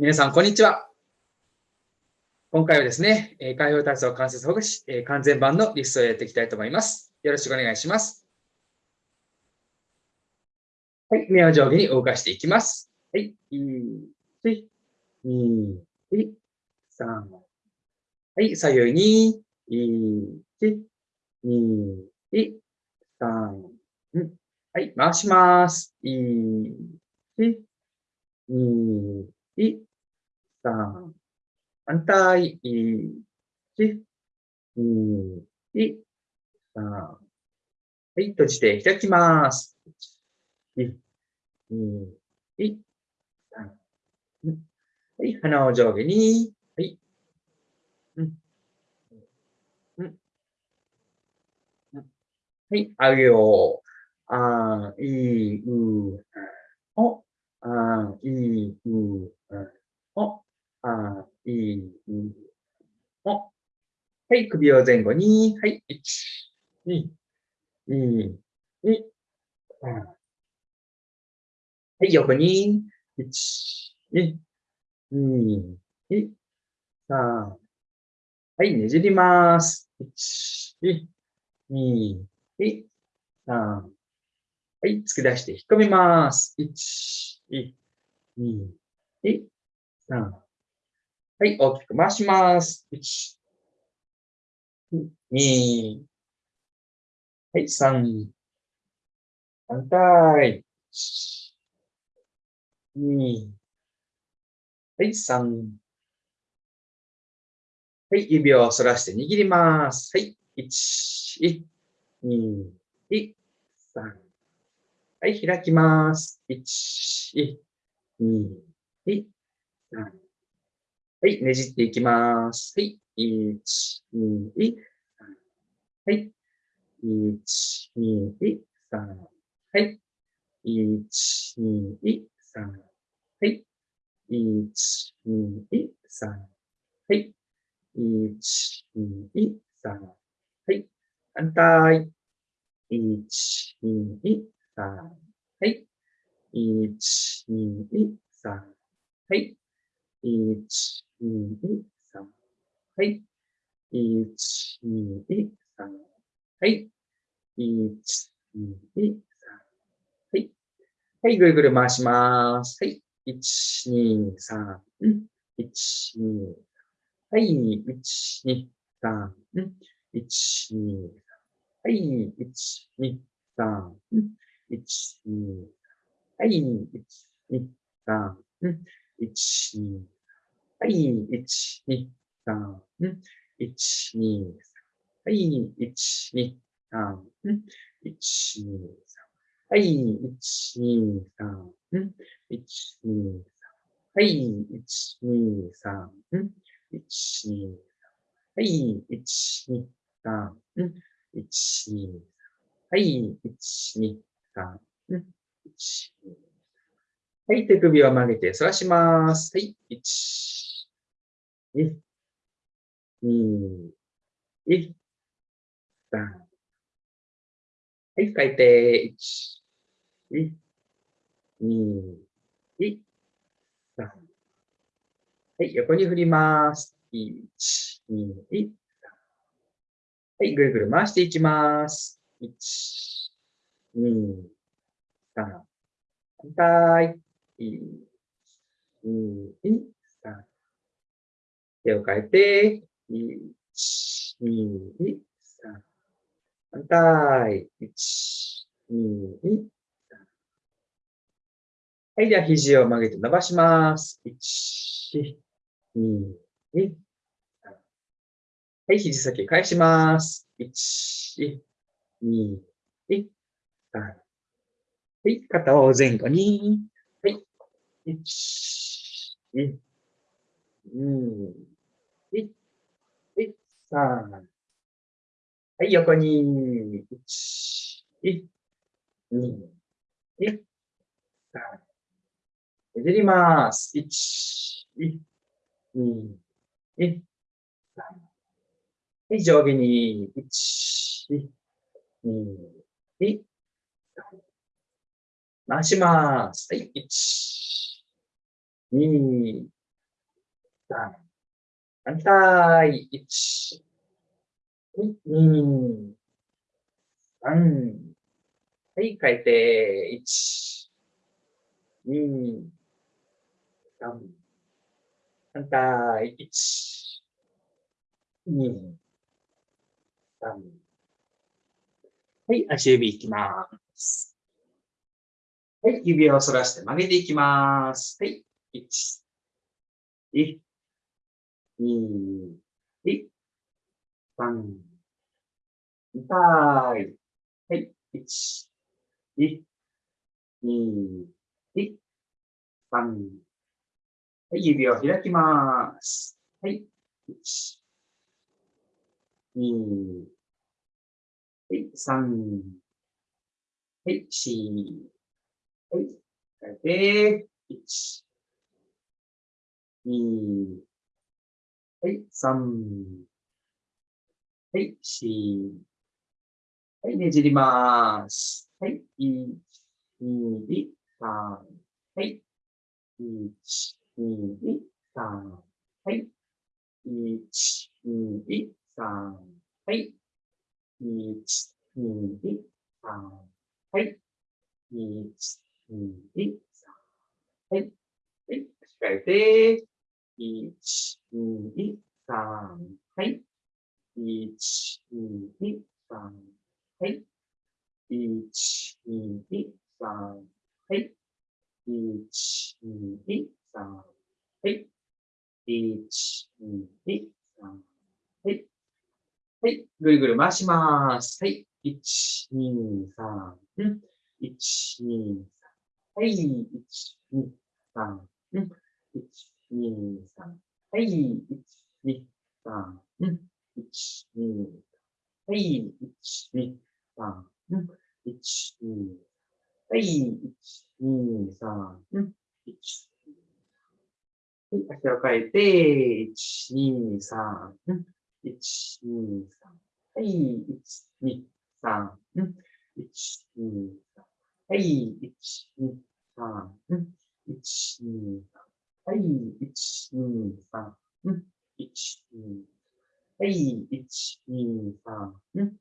皆さん、こんにちは。今回はですね、開放体操関節ほぐし、完全版のリストをやっていきたいと思います。よろしくお願いします。はい、目を上下に動かしていきます。はい、1、2、3。はい、左右に、1、2、3。はい、回します。1、2、3。反対。1、2、3。はい、閉じて開きます。1、2、3。はい、鼻を上下に。はい。うん。うん。はい、あげよう。あ、い、う、お、あ、い、う、お、あ、い、う、お。はい、首を前後に。はい、1、2、2、2、3。はい、横に。1、2、2、2、3。はい、ねじります。1、2、2、3。はい、突き出して引っ込みます。1、2、2、3。はい、大きく回します。1、2、はい、3。反対。2、はい、3。はい、指を反らして握ります。はい、1、2、3。はい、開きます。1、2、3。はい、ねじっていきます。はい、1、2、3。はい、1、2、3。はい、1、2、3。はい、1、2、3。はい、1、2、3。はい、反対。1、2、3。はい。1、2、3。はい。1、2、3。はい。1、2、3。はい。1、2、3。はい。はい、ぐるぐる回します。はい。1、2、3。1、2。はい。1、2、3。1、2。はい。1、2、3。1、2、はい、1、2、3、1、2、はい、1、2、3、1、2、はい、1、2、3、1、2、3、ん、1、2、3、ん、1、2、3、ん、1、2、3、ん、1、2、3、ん、1、2、3、ん、1、2、3、ん、1、2、3、ん、1、2、3はい、1、2、3、1、2、3はい、1、2、3、1、2、はい、1、2、3、1、2、はい、1、2、3、1、はい、手首を曲げて反らします。はい、1、2、2、1、3。はい、書いて、1、2、2、1、3。はい、横に振ります。1、2、1、3。はい、ぐるぐる回していきます。1、2、3。反対。1、2、3。手を変えて、1、2、3。反対。1、2、3。はい、では肘を曲げて伸ばします。1、2、3。はい、肘先返します。1、2、3。はい、肩を前後に。はい。1、2、2、1、3。はい、横に。1、1、2、3。ねじります。1、2、1、3。はい、上下に。1、2、1、回します。はい。1、2、3。反対。1、2、3。はい、変えて、1、2、3。反対、1、2、3。はい、足指いきます。はい、指を反らして曲げていきます。はい、1、1、2、1、3、痛い。はい、1、1、2、1、3。はい、指を開きます。はい、1、2、はい、3、はい、4、はい、変えて、1、2、はい、3、はい、4、はい、ねじります。はい、1、2、3、はい、1、2、3、はい、1、2、3、はい、1、2、3、はい、1、2、3、はい、はい、しっかりて、1、2、3、はい、1、2、3、はい、1、2、3、はい、1、2、はい、1、2、3、はい、はい。ぐるぐる回します。はい。1、2、3。うん。1、2、3。はい。1、2、3。うん。1、2、3。はい。1、2、3。うん。1、2、はい。1、2、3。うん。1、2、はい。1、2、3。うん。1、はい。足を変えて、1、2、3。ん。1、2、3。はい、1、2、3。ん。1、2、3。はい、1、2、3。ん。1、2、3。はい、1、2、3。ん。1、2、はい、1、2、3。ん。1、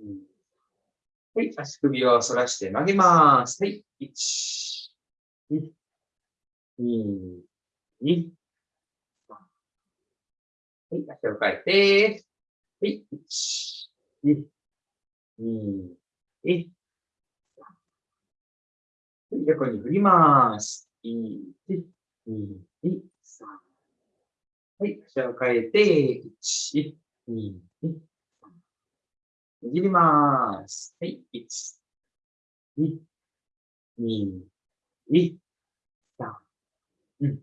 2、はい、足首を反らして曲げます。はい、1、2、2、2、はい、足を変えて、はい、1、2、2、1、横に振ります。1、2、3。はい、足を変えて、1、2、3。握ります。はい、1、2、2、1、3。うん。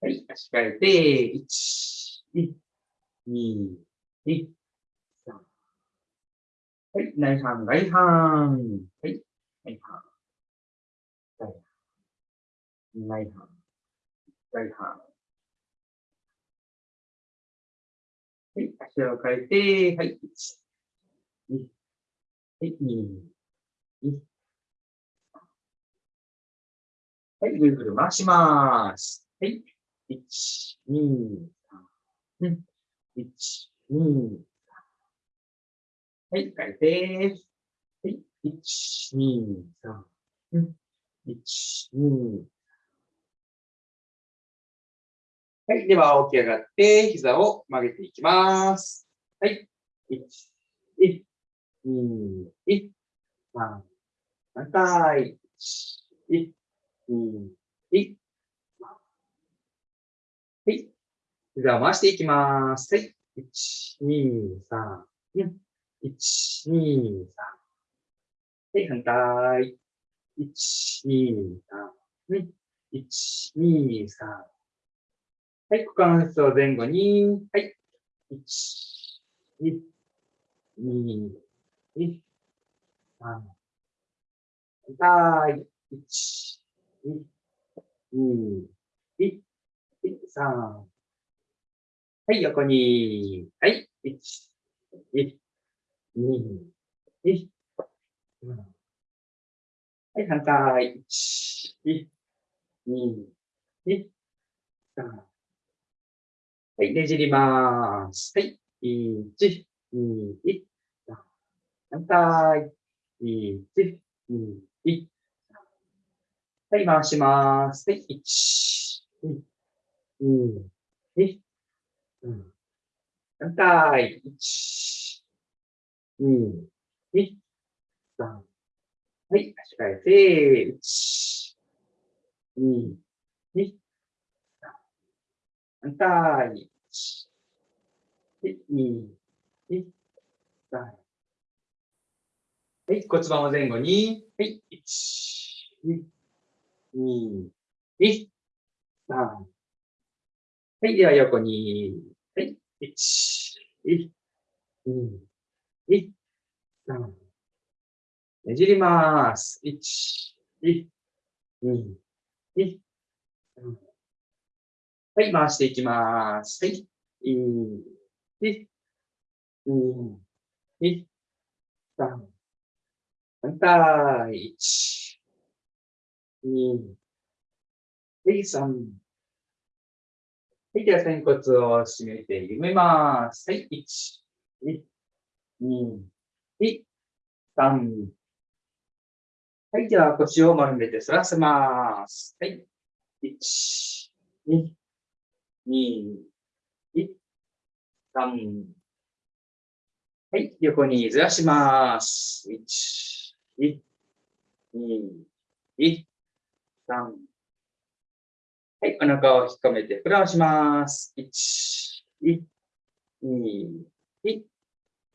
はい、足変えて、1、2、2、1、3。はい、内半、外半。はい、内半。外半。内半。外半。はい、足を変えて、はい、1、2、はい、2、1、はい、ぐるぐる回します。はい、1、2、3、うん。1、2、3。はい、変えて、はい、1、2、3。うん。1、2、はい。では、起き上がって、膝を曲げていきます。はい。1、1、2、1、3。反対。1、2、1。はい。膝を回していきます。はい。1、2、3、4。1、2、3。はい、反対。1、2、3、4。1、2、3。はい、股関節を前後に。はい。1、2、2、3。反対。1、2、2、1、3。はい、横に。はい。1、1、2、1、はい、反対。1、1、2、1、3。はい、ねじります。はい。1、2、1、3反対。1、2、1。3はい、回します。はい、1、2、2、1。反対。1、2、2、3。はい、足替えて、1、2、2、反対。1、2、2、3。はい、骨盤を前後に。はい、1、2、2、1、3。はい、では横に。はい、1、2、1、3。ねじります。1、1、2、3。はい、回していきまーす。はい。1、2、2、3。反対。1、2、3。はい、では、仙骨を締めて緩めます。はい、1、2、3。はい、では、腰を丸めて反らせます。はい、1、2、2、1、3。はい、横にずらします。1、1、2、1、3。はい、お腹を引っ込めて膨らまします。1、2、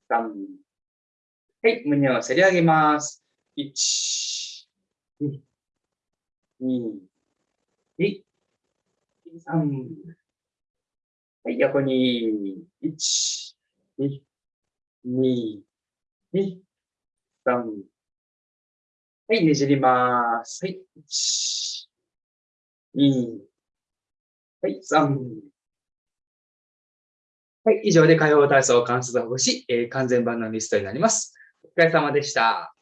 3。はい、胸をせり上げます。1、2、2、3。はい、横に、1、2、2、2、3。はい、ねじります。はい、1、2、はい、3。はい、以上で火曜体操関節ほぐし、えー、完全版のリストになります。お疲れ様でした。